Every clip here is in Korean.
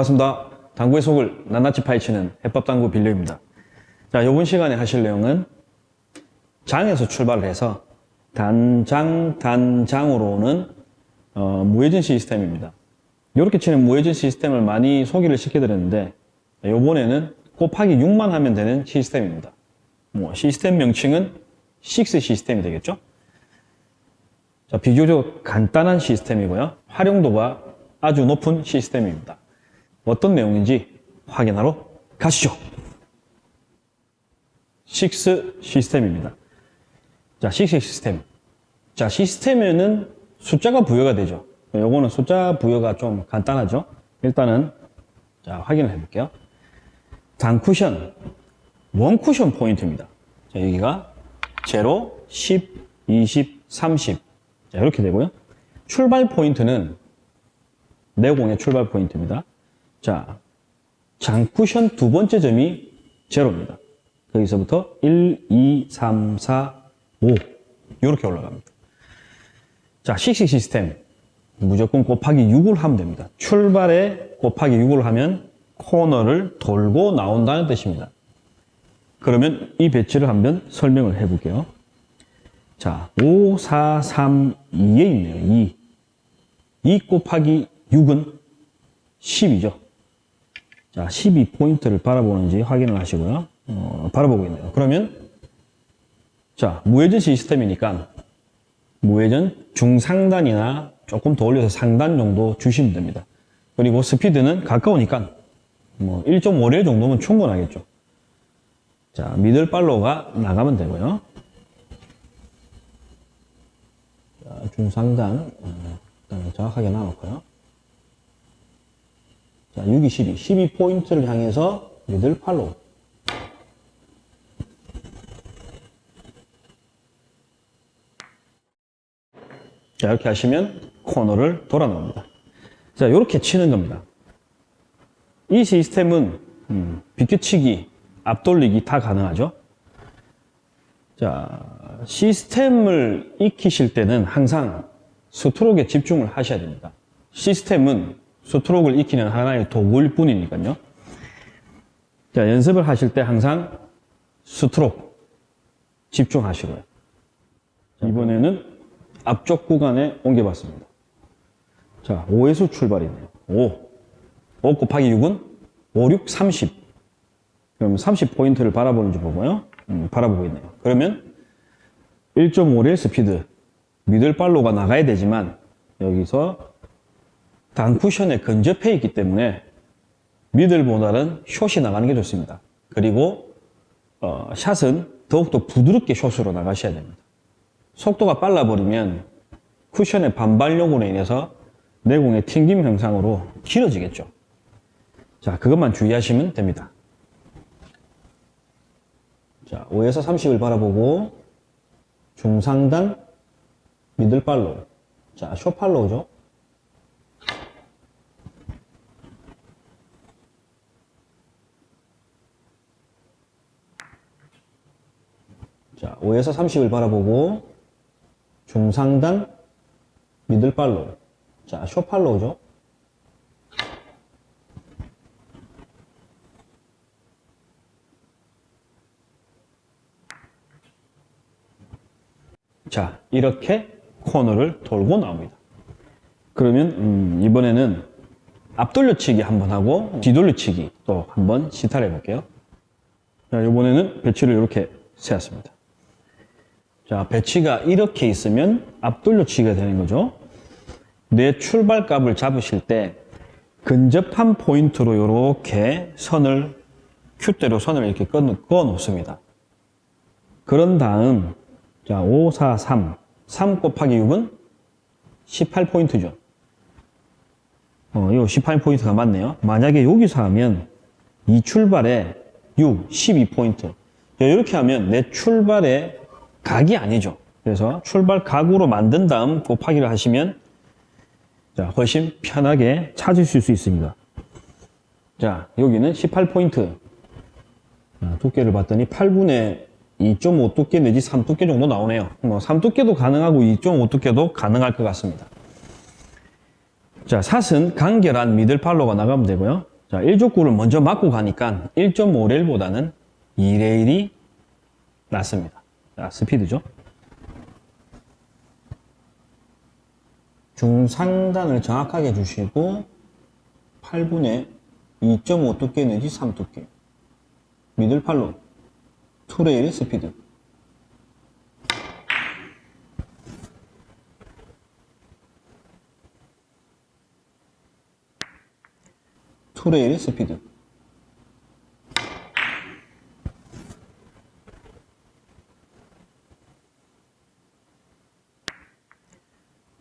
반갑습니다. 당구의 속을 낱낱이 파헤치는 해법당구 빌려입니다. 자, 이번 시간에 하실 내용은 장에서 출발을 해서 단장, 단장으로 오는 어, 무회전 시스템입니다. 이렇게 치는 무회전 시스템을 많이 소개를 시켜드렸는데 이번에는 곱하기 6만 하면 되는 시스템입니다. 뭐 시스템 명칭은 6 시스템이 되겠죠? 자, 비교적 간단한 시스템이고요. 활용도가 아주 높은 시스템입니다. 어떤 내용인지 확인하러 가시죠. 6 시스템입니다. 자, 6 시스템. 자, 시스템에는 숫자가 부여가 되죠. 요거는 숫자 부여가 좀 간단하죠. 일단은 자, 확인을 해볼게요. 단쿠션, 원쿠션 포인트입니다. 자, 여기가 0, 10, 20, 30. 자, 이렇게 되고요. 출발 포인트는 내공의 출발 포인트입니다. 자, 장쿠션 두 번째 점이 제로입니다. 거기서부터 1, 2, 3, 4, 5 이렇게 올라갑니다. 자, 식식 시스템 무조건 곱하기 6을 하면 됩니다. 출발에 곱하기 6을 하면 코너를 돌고 나온다는 뜻입니다. 그러면 이 배치를 한번 설명을 해볼게요. 자, 5, 4, 3, 2에 있네요. 2. 2 곱하기 6은 10이죠. 자, 12포인트를 바라보는지 확인을 하시고요. 어, 바라보고 있네요. 그러면 자, 무회전 시스템이니까 무회전 중상단이나 조금 더 올려서 상단 정도 주시면 됩니다. 그리고 스피드는 가까우니까 뭐 1.5레 정도면 충분하겠죠. 자, 미들 팔로우가 나가면 되고요. 자, 중상단 어, 일단 정확하게 나놓고요. 자, 6, 2, 12. 12포인트를 향해서 미들 팔로우. 자, 이렇게 하시면 코너를 돌아 나옵니다. 자, 이렇게 치는 겁니다. 이 시스템은 음, 비껴치기, 앞돌리기 다 가능하죠. 자, 시스템을 익히실 때는 항상 스트로크에 집중을 하셔야 됩니다. 시스템은 스트로크를 익히는 하나의 도구일 뿐이니까요. 자, 연습을 하실 때 항상 스트로크 집중하시고요. 자, 이번에는 앞쪽 구간에 옮겨봤습니다. 자, 5에서 출발이네요. 5. 5 곱하기 6은 5, 6, 30. 그럼 30포인트를 바라보는지 보고요. 음, 바라보고 있네요. 그러면 1.5레일 스피드, 미들 팔로가 나가야 되지만 여기서 단쿠션에 근접해 있기 때문에 미들보다는 숏이 나가는 게 좋습니다. 그리고 어, 샷은 더욱더 부드럽게 숏으로 나가셔야 됩니다. 속도가 빨라버리면 쿠션의 반발력으로 인해서 내공의 튕김 현상으로 길어지겠죠. 자, 그것만 주의하시면 됩니다. 자, 5에서 30을 바라보고 중상단 middle follow 자, short follow죠. 자, 5에서 30을 바라보고 중상단 미들 팔로우 자, 쇼 팔로우죠. 자, 이렇게 코너를 돌고 나옵니다. 그러면 음, 이번에는 앞돌려치기 한번 하고 뒤돌려치기 또 한번 시타를 해볼게요. 자, 이번에는 배치를 이렇게 세웠습니다. 자, 배치가 이렇게 있으면 앞돌려치기가 되는 거죠. 내 출발값을 잡으실 때 근접한 포인트로 이렇게 선을 큐대로 선을 이렇게 꺼, 꺼 놓습니다. 그런 다음 자, 5, 4, 3. 3 곱하기 6은 18포인트죠. 어, 요 18포인트가 맞네요. 만약에 여기서 하면 이 출발에 6, 12포인트. 이렇게 하면 내 출발의 각이 아니죠. 그래서 출발 각으로 만든 다음 곱하기를 하시면 자, 훨씬 편하게 찾으실 수 있습니다. 자, 여기는 18포인트. 두께를 봤더니 8분의 2.5 두께 내지 3 두께 정도 나오네요. 뭐 3 두께도 가능하고 2.5 두께도 가능할 것 같습니다. 자, 샷은 간결한 미들 팔로가 나가면 되고요. 자, 1족구를 먼저 맞고 가니까 1.5레일보다는 2레일이 낫습니다. 자, 스피드죠. 중상단을 정확하게 주시고 8분에 2.5 두께 내지 3 두께. 미들팔로. 투레일의 스피드. 투레일의 스피드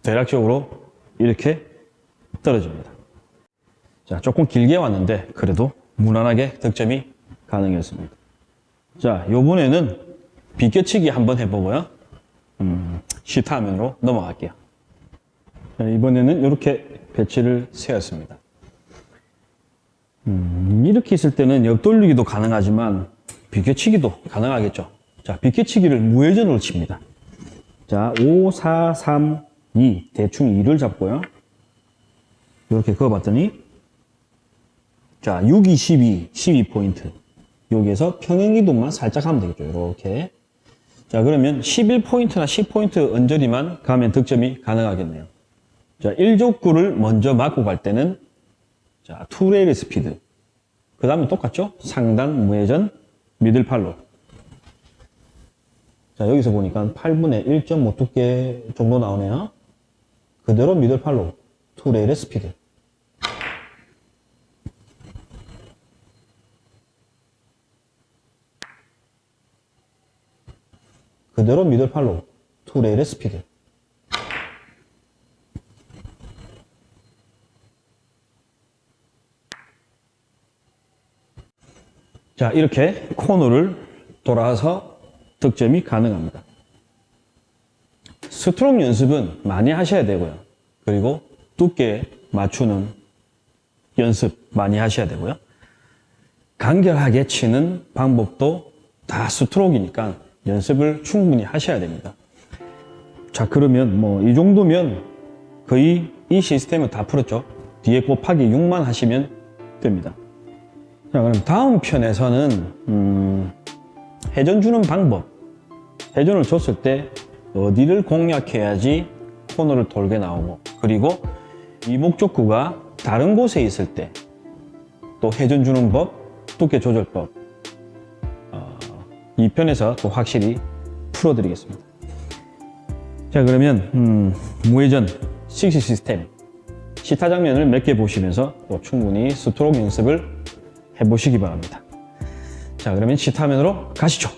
대략적으로 이렇게 떨어집니다. 자, 조금 길게 왔는데 그래도 무난하게 득점이 가능했습니다. 자, 요번에는 비껴치기 한번 해보고요. 음, 시타 화면으로 넘어갈게요. 자, 이번에는 이렇게 배치를 세웠습니다. 음, 이렇게 있을 때는 옆돌리기도 가능하지만 비껴치기도 가능하겠죠. 자, 비껴치기를 무회전으로 칩니다. 자, 5, 4, 3, 2 대충 2를 잡고요. 이렇게 그어봤더니 자, 6, 2, 12, 12포인트. 여기에서 평행이동만 살짝 하면 되겠죠. 이렇게. 자, 그러면 11포인트나 10포인트 언저리만 가면 득점이 가능하겠네요. 자, 1족구를 먼저 맞고 갈 때는 자, two rail 스피드. 그 다음에 똑같죠? 상단, 무회전, middle follow. 자, 여기서 보니까 8분의 1.5 두께 정도 나오네요. 그대로 middle follow, two rail의 스피드. 그대로 미들 팔로, 투레일의 스피드. 자, 이렇게 코너를 돌아서 득점이 가능합니다. 스트로크 연습은 많이 하셔야 되고요. 그리고 두께 맞추는 연습 많이 하셔야 되고요. 간결하게 치는 방법도 다 스트로크이니까 연습을 충분히 하셔야 됩니다. 자, 그러면 뭐 이 정도면 거의 이 시스템은 다 풀었죠. 뒤에 곱하기 6만 하시면 됩니다. 자, 그럼 다음 편에서는 음, 회전 주는 방법. 회전을 줬을 때 어디를 공략해야지 코너를 돌게 나오고 그리고 이 목적구가 다른 곳에 있을 때 또 회전 주는 법, 두께 조절법 어, 이 편에서 또 확실히 풀어드리겠습니다. 자 그러면 음, 무회전 식시 시스템 시타 장면을 몇 개 보시면서 또 충분히 스트로크 연습을 해보시기 바랍니다. 자 그러면 시타 화면으로 가시죠.